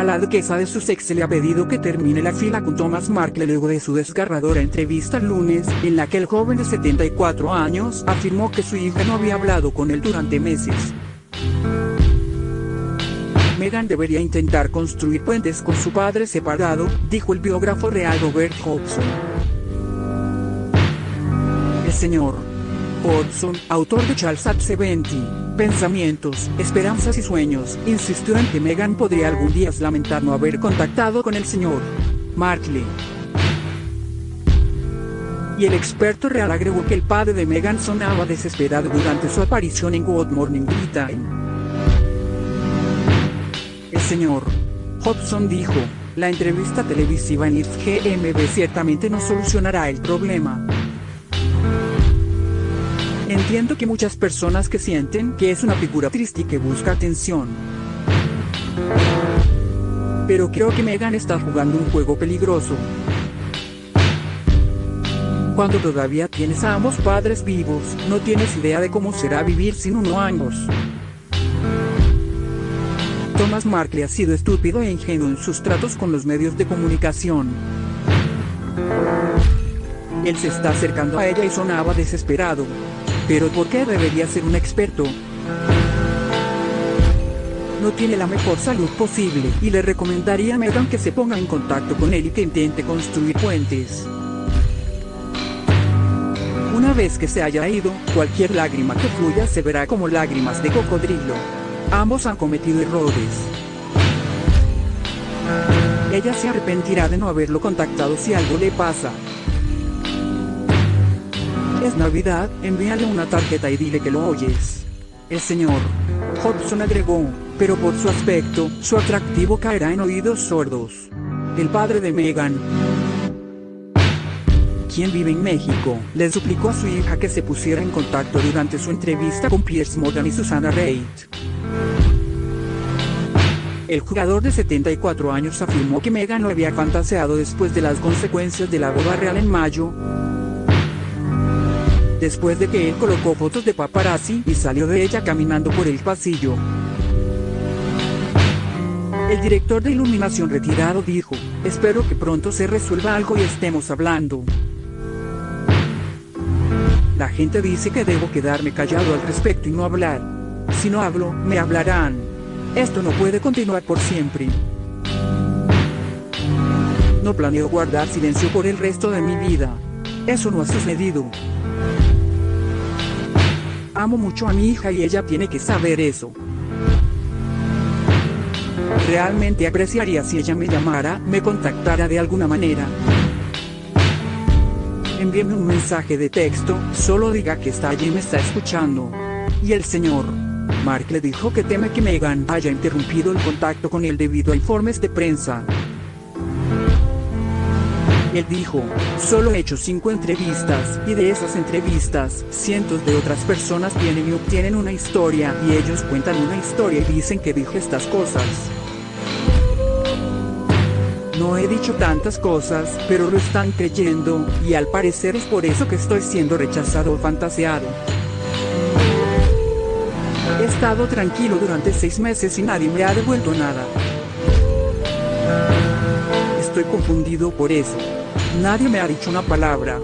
A la duquesa de Sussex se le ha pedido que termine la fila con Thomas Markle luego de su desgarradora entrevista el lunes, en la que el joven de 74 años afirmó que su hija no había hablado con él durante meses. Meghan debería intentar construir puentes con su padre separado, dijo el biógrafo real Robert Hobson. El señor Hobson, autor de Charles at 70, Pensamientos, Esperanzas y Sueños, insistió en que Meghan podría algún día lamentar no haber contactado con el señor Markle. Y el experto real agregó que el padre de Meghan sonaba desesperado durante su aparición en Good Morning Britain señor. Hobson dijo, la entrevista televisiva en GMB ciertamente no solucionará el problema. Entiendo que muchas personas que sienten que es una figura triste y que busca atención. Pero creo que Megan está jugando un juego peligroso. Cuando todavía tienes a ambos padres vivos, no tienes idea de cómo será vivir sin uno años. Thomas Markle ha sido estúpido e ingenuo en sus tratos con los medios de comunicación. Él se está acercando a ella y sonaba desesperado. Pero ¿por qué debería ser un experto? No tiene la mejor salud posible y le recomendaría a Megan que se ponga en contacto con él y que intente construir puentes. Una vez que se haya ido, cualquier lágrima que fluya se verá como lágrimas de cocodrilo. Ambos han cometido errores. Ella se arrepentirá de no haberlo contactado si algo le pasa. Es Navidad, envíale una tarjeta y dile que lo oyes. El señor Hobson agregó, pero por su aspecto, su atractivo caerá en oídos sordos. El padre de Megan, quien vive en México, le suplicó a su hija que se pusiera en contacto durante su entrevista con Piers Morgan y Susana Reid. El jugador de 74 años afirmó que Meghan lo había fantaseado después de las consecuencias de la boda real en mayo, después de que él colocó fotos de paparazzi y salió de ella caminando por el pasillo. El director de iluminación retirado dijo, espero que pronto se resuelva algo y estemos hablando. La gente dice que debo quedarme callado al respecto y no hablar. Si no hablo, me hablarán. Esto no puede continuar por siempre. No planeo guardar silencio por el resto de mi vida. Eso no ha sucedido. Amo mucho a mi hija y ella tiene que saber eso. Realmente apreciaría si ella me llamara, me contactara de alguna manera. Envíeme un mensaje de texto, solo diga que está allí y me está escuchando. Y el señor. Mark le dijo que teme que Meghan haya interrumpido el contacto con él debido a informes de prensa. Él dijo, solo he hecho cinco entrevistas, y de esas entrevistas, cientos de otras personas vienen y obtienen una historia, y ellos cuentan una historia y dicen que dijo estas cosas. No he dicho tantas cosas, pero lo están creyendo, y al parecer es por eso que estoy siendo rechazado o fantaseado. He estado tranquilo durante seis meses y nadie me ha devuelto nada. Estoy confundido por eso. Nadie me ha dicho una palabra.